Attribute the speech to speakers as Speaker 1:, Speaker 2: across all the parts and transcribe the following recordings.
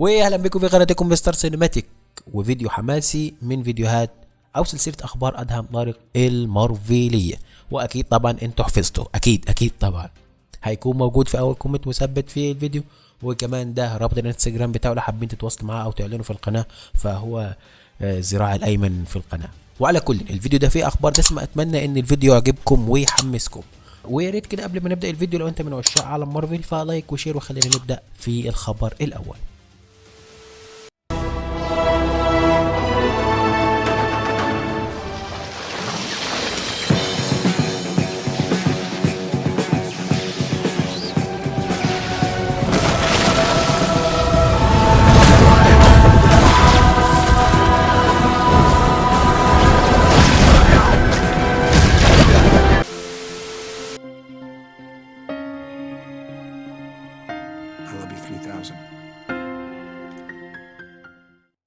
Speaker 1: واهلا بكم في قناتكم مستر سينماتيك وفيديو حماسي من فيديوهات أو سلسلة أخبار ادهم طارق المارفيليه وأكيد طبعا أنتوا حفظتوا أكيد أكيد طبعا. هيكون موجود في أول comment مثبت في الفيديو. وكمان ده رابط الإنستجرام بتاعه لو حابين تتواصلوا معاه أو تعلنوا في القناة فهو آه، ذراع الأيمن في القناة. وعلى كل الفيديو ده فيه أخبار دسمة. أتمنى إن الفيديو يعجبكم ويحمسكم. ويا ريت كده قبل ما نبدأ الفيديو لو أنت من عشاق عالم مارفل ف like و share وخلينا نبدأ في الخبر الأول.
Speaker 2: I love you 3000.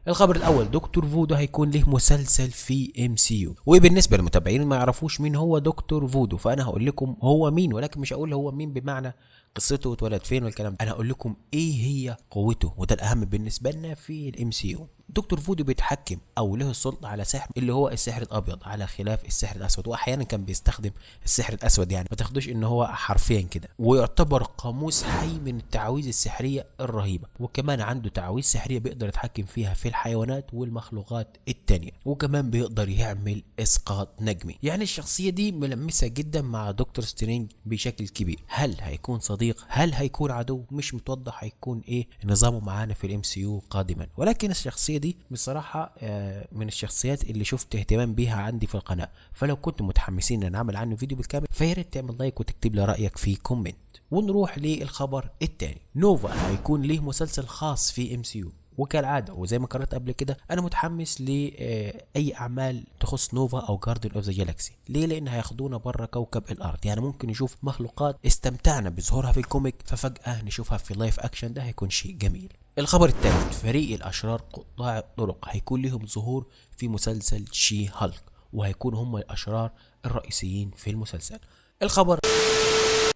Speaker 1: الخبر الأول دكتور فودو هيكون له مسلسل في MCU وبالنسبة للمتابعين ما يعرفوش مين هو دكتور فودو فأنا هقول لكم هو مين ولكن مش هقول هو مين بمعنى قصته اتولد فين والكلام ده. أنا هقول لكم إيه هي قوته وده الأهم بالنسبة لنا في ال MCU دكتور فودو بيتحكم أو له السلطة على سحر اللي هو السحر الأبيض على خلاف السحر الأسود. واحيانا كان بيستخدم السحر الأسود يعني ما تاخدوش إن هو حرفيا كده. ويعتبر قاموس حي من التعاويذ السحرية الرهيبة. وكمان عنده تعاويذ سحرية بيقدر يتحكم فيها في الحيوانات والمخلوقات التانية. وكمان بيقدر يعمل إسقاط نجمي. يعني الشخصية دي ملمسة جدا مع دكتور سترينج بشكل كبير. هل هيكون صديق؟ هل هيكون عدو؟ مش متوضح هيكون إيه نظامه معانا في ال MCU قادما. ولكن الشخصية دي بصراحة آه، من الشخصيات اللي شفت اهتمام بيها عندي في القناة. فلو كنتم متحمسين إن نعمل عنه فيديو بالكامل فيا ريت تعمل لايك وتكتب لي رأيك في comment. ونروح للخبر الثاني نوفا هيكون ليه مسلسل خاص في MCU وكالعادة وزي ما قررت قبل كده أنا متحمس لاي أعمال تخص نوفا أو Guardians of the Galaxy ليه؟ لأن هياخدونا بره كوكب الأرض. يعني ممكن نشوف مخلوقات استمتعنا بظهورها في ال comic ففجأة نشوفها في live action ده هيكون شيء جميل. الخبر الثالث فريق الأشرار قطاع الطرق هيكون لهم ظهور في مسلسل She-Hulk وهيكونوا هم الأشرار الرئيسيين في المسلسل. الخبر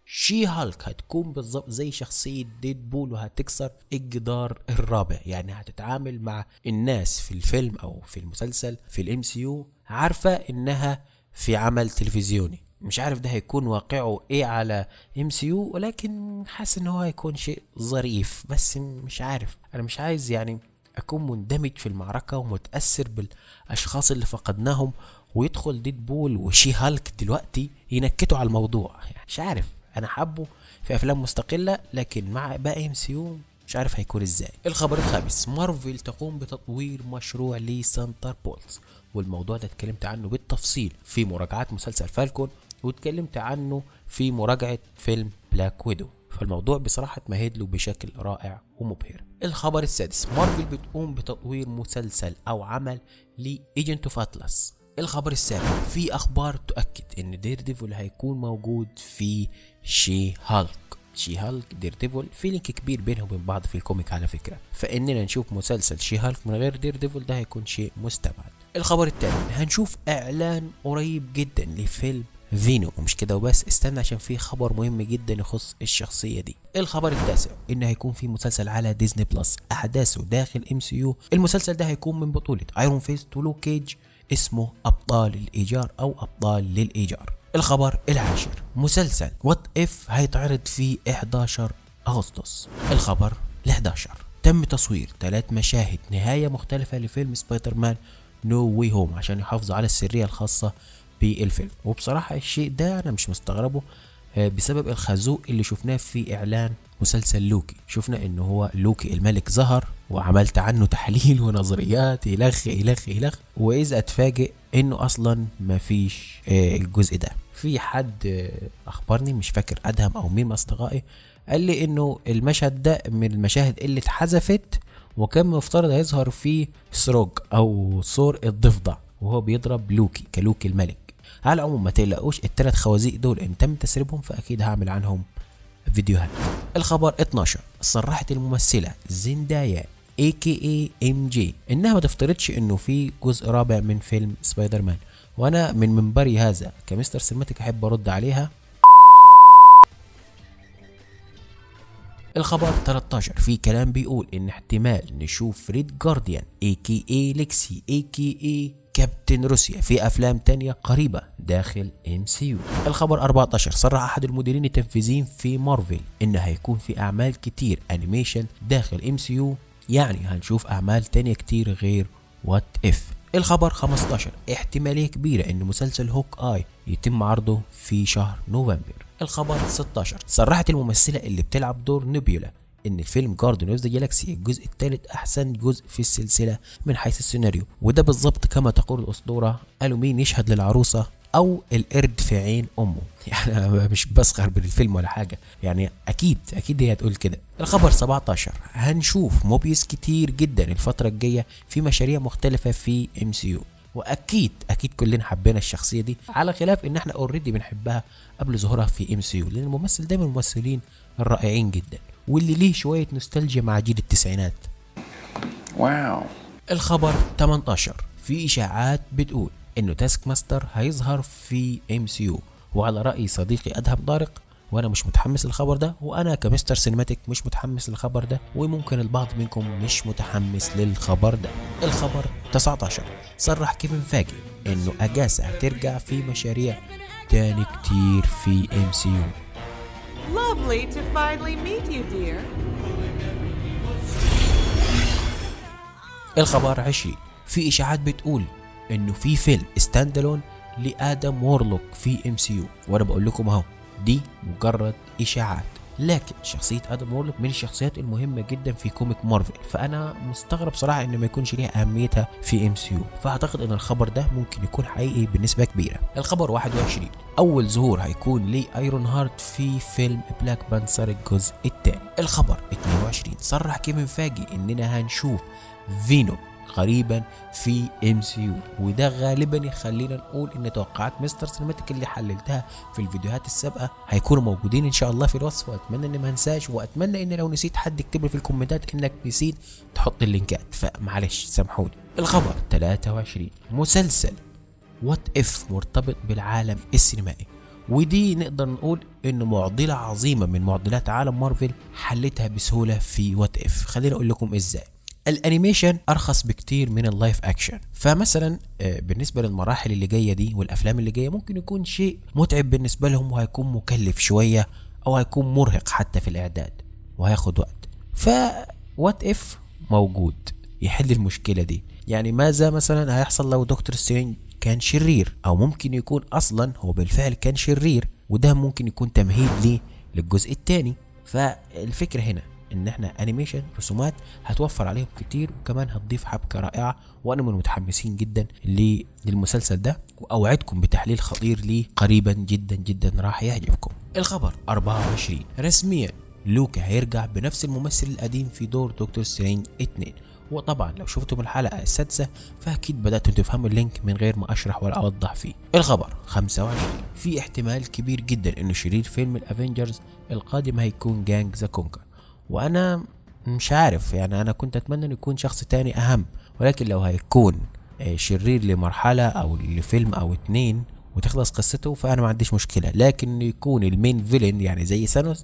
Speaker 1: She-Hulk هتكون بالظبط زي شخصية Deadpool وهتكسر الجدار الرابع. يعني هتتعامل مع الناس في الفيلم أو في المسلسل في ال MCU عارفة إنها في عمل تلفزيوني. مش عارف ده هيكون واقعه إيه على MCU ولكن حاسس إن هو هيكون شيء ظريف. بس مش عارف أنا مش عايز يعني أكون مندمج في المعركة ومتأثر بالأشخاص اللي فقدناهم. ويدخل Deadpool و She-Hulk دلوقتي ينكتوا على الموضوع. يعني مش عارف. أنا حابه في أفلام مستقلة لكن مع باقي MCU مش عارف هيكون إزاي. الخبر الخامس مارفل تقوم بتطوير مشروع ل Thunderbolts والموضوع ده اتكلمت عنه بالتفصيل في مراجعات مسلسل فالكون واتكلمت عنه في مراجعة فيلم Black Widow فالموضوع بصراحة اتمهد له بشكل رائع ومبهر. الخبر السادس مارفل بتقوم بتطوير مسلسل أو عمل ل Agents of Atlas الخبر السابع في أخبار تؤكد إن Daredevil هيكون موجود في She-Hulk، She-Hulk Daredevil في link كبير بينهم وبين بعض في ال comic على فكرة. فإننا نشوف مسلسل She-Hulk من غير Daredevil ده هيكون شيء مستبعد. الخبر الثاني هنشوف إعلان قريب جدا لفيلم Venom ومش كده وبس استنى عشان في خبر مهم جدا يخص الشخصية دي. الخبر التاسع إن هيكون في مسلسل على Disney Plus أحداثه داخل MCU المسلسل ده هيكون من بطولة Iron Fist و Luke Cage اسمه أبطال الإيجار أو أبطال للإيجار. الخبر العاشر. مسلسل What If هيتعرض في 11 أغسطس. الخبر ال11 تم تصوير ثلاث مشاهد نهاية مختلفة لفيلم Spider-Man No Way Home عشان يحافظوا على السرية الخاصة بالفيلم. وبصراحة الشيء ده أنا مش مستغربه آه، بسبب الخازوق اللي شفناه في إعلان مسلسل لوكي. شفنا إن هو لوكي الملك ظهر وعملت عنه تحليل ونظريات إلخ إلخ إلخ وإذا أتفاجئ إنه أصلا مفيش آه، الجزء ده. في حد أخبرني مش فاكر أدهم أو مين من أصدقائي قال لي إنه المشهد ده من المشاهد اللي اتحذفت وكان مفترض هيظهر فيه سروج أو ثور الضفدع وهو بيضرب لوكي كلوكي الملك. على العموم ما تقلقوش التلات خوازيق دول إن تم تسريبهم فأكيد هعمل عنهم فيديوهات. الخبر 12 صرحت الممثلة زندايا MJ إنها ما تفترضش إنه في جزء رابع من فيلم سبايدر مان وأنا من منبري هذا ك Mr. Cinematic أحب أرد عليها. الخبر 13 في كلام بيقول إن احتمال نشوف ريد جارديان اي كي اي ليكسي اي كي اي كابتن روسيا في أفلام تانية قريبة داخل MCU الخبر 14 صرح أحد المديرين التنفيذيين في مارفل ان هيكون في أعمال كتير animation داخل MCU يعني هنشوف أعمال تانية كتير غير What If الخبر 15 احتمالية كبيرة إن مسلسل Hawkeye يتم عرضه في شهر نوفمبر. الخبر 16 صرحت الممثلة اللي بتلعب دور Nebula إن فيلم Guardians of the Galaxy الجزء الثالث أحسن جزء في السلسلة من حيث السيناريو وده بالظبط كما تقول الاسطوره قالوا مين يشهد للعروسة أو القرد في عين أمه. يعني أنا مش بسخر بالفيلم ولا حاجة. يعني أكيد أكيد هي هتقول كده. الخبر 17 هنشوف Mobius كتير جدا الفترة الجاية في مشاريع مختلفة في MCU وأكيد أكيد كلنا حبينا الشخصية دي على خلاف إن إحنا already بنحبها قبل ظهورها في MCU لأن الممثل ده من الممثلين الرائعين جدا. واللي ليه شوية نوستالجيا مع جيل التسعينات.
Speaker 2: Wow.
Speaker 1: الخبر 18 في إشاعات بتقول إنه Taskmaster هيظهر في MCU وعلى رأي صديقي أدهم طارق وأنا مش متحمس للخبر ده وأنا ك Mr. Cinematic مش متحمس للخبر ده وممكن البعض منكم مش متحمس للخبر ده. الخبر 19 صرح كيفن فاجي إنه اجاسا هترجع في مشاريع تاني كتير في MCU
Speaker 3: Lovely to finally meet you, dear.
Speaker 1: الخبر 20 في إشاعات بتقول إنه في فيلم stand ل Adam Warlock في MCU وأنا بقول لكم أهو دي مجرد إشاعات. لكن شخصية Adam Warlock من الشخصيات المهمة جدا في comic مارفل. فأنا مستغرب صراحة ان ما يكونش ليها أهميتها في MCU فأعتقد إن الخبر ده ممكن يكون حقيقي بنسبة كبيرة. الخبر 21 أول ظهور هيكون ل Iron Heart في فيلم Black Panther الجزء الثاني. الخبر 22 صرح كيفن فاجي إننا هنشوف فينوم قريبا في MCU وده غالبا يخلينا نقول إن توقعات مستر سينماتيك اللي حللتها في الفيديوهات السابقة هيكونوا موجودين إن شاء الله في الوصف. وأتمنى اني ما انساش وأتمنى إن لو نسيت حد يكتب لي في الكومنتات إنك نسيت تحط اللينكات. فمعلش سامحوني. الخبر 23 مسلسل What If مرتبط بالعالم السينمائي. ودي نقدر نقول انه معضلة عظيمة من معضلات عالم مارفل حلتها بسهولة في What If خليني أقول لكم إزاي. ال animation ارخص بكتير من ال live action. فمثلا آه، بالنسبة للمراحل اللي جاية دي والأفلام اللي جاية ممكن يكون شيء متعب بالنسبة لهم وهيكون مكلف شوية أو هيكون مرهق حتى في الإعداد وهياخد وقت. ف What If موجود؟ يحل المشكلة دي. يعني ماذا مثلا هيحصل لو Doctor Strange كان شرير؟ أو ممكن يكون أصلا هو بالفعل كان شرير وده ممكن يكون تمهيد ليه للجزء الثاني فالفكرة هنا إن إحنا animation رسومات هتوفر عليهم كتير وكمان هتضيف حبكة رائعة وأنا من المتحمسين جدا للمسلسل ده وأوعدكم بتحليل خطير ليه قريبا جدا جدا راح يعجبكم. الخبر 24 رسميا لوكي هيرجع بنفس الممثل القديم في دور Doctor Strange 2 وطبعا لو شفتم الحلقة السادسة فأكيد بدأتوا تفهموا ال link من غير ما أشرح ولا أوضح فيه. الخبر 25 في احتمال كبير جدا إنه شرير فيلم ال Avengers القادم هيكون Kang the Conqueror. وأنا مش عارف يعني أنا كنت أتمنى إنه يكون شخص تاني أهم ولكن لو هيكون آه، شرير لمرحلة أو لفيلم أو اتنين وتخلص قصته فأنا ما عنديش مشكلة لكن يكون ال main villain يعني زي ثانوس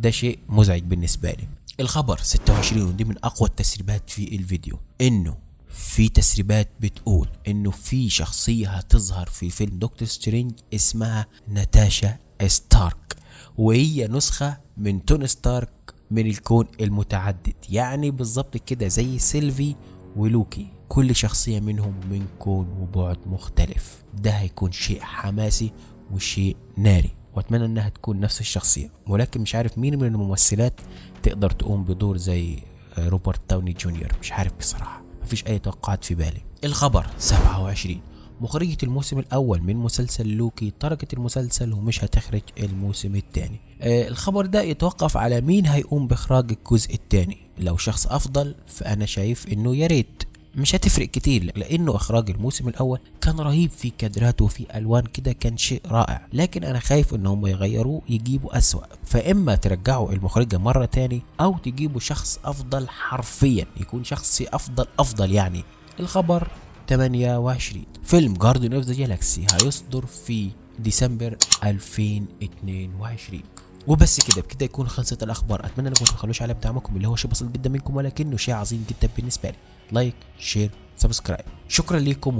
Speaker 1: ده شيء مزعج بالنسبة لي. الخبر 26 ودي من أقوى التسريبات في الفيديو إنه في تسريبات بتقول إنه في شخصية هتظهر في فيلم Doctor Strange اسمها ناتاشا ستارك وهي نسخة من توني ستارك من الكون المتعدد. يعني بالظبط كده زي سيلفي ولوكي كل شخصية منهم من كون وبعد مختلف. ده هيكون شيء حماسي وشيء ناري وأتمنى إنها تكون نفس الشخصية. ولكن مش عارف مين من الممثلات تقدر تقوم بدور زي روبرت داوني جونيور. مش عارف بصراحة مفيش أي توقعات في بالي. الخبر 27 مخرجة الموسم الأول من مسلسل لوكي تركت المسلسل ومش هتخرج الموسم الثاني. آه الخبر ده يتوقف على مين هيقوم بإخراج الجزء الثاني؟ لو شخص أفضل فأنا شايف إنه يا ريت. مش هتفرق كتير لأنه إخراج الموسم الأول كان رهيب في كادرات وفي ألوان كده كان شيء رائع. لكن أنا خايف إن هم يغيروه يجيبوا أسوأ. فإما ترجعوا المخرجة مرة تاني أو تجيبوا شخص أفضل حرفيا يكون شخص أفضل أفضل يعني. الخبر 28 فيلم Guardians of the Galaxy هيصدر في ديسمبر 2022 وبس كده بكده يكون خلصت الأخبار. أتمنى أنكم ما تبخلوش على دعمكم اللي هو شيء بسيط جدا منكم ولكنه شيء عظيم جدا بالنسبة لي. like share subscribe شكرا لكم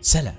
Speaker 1: وسلام.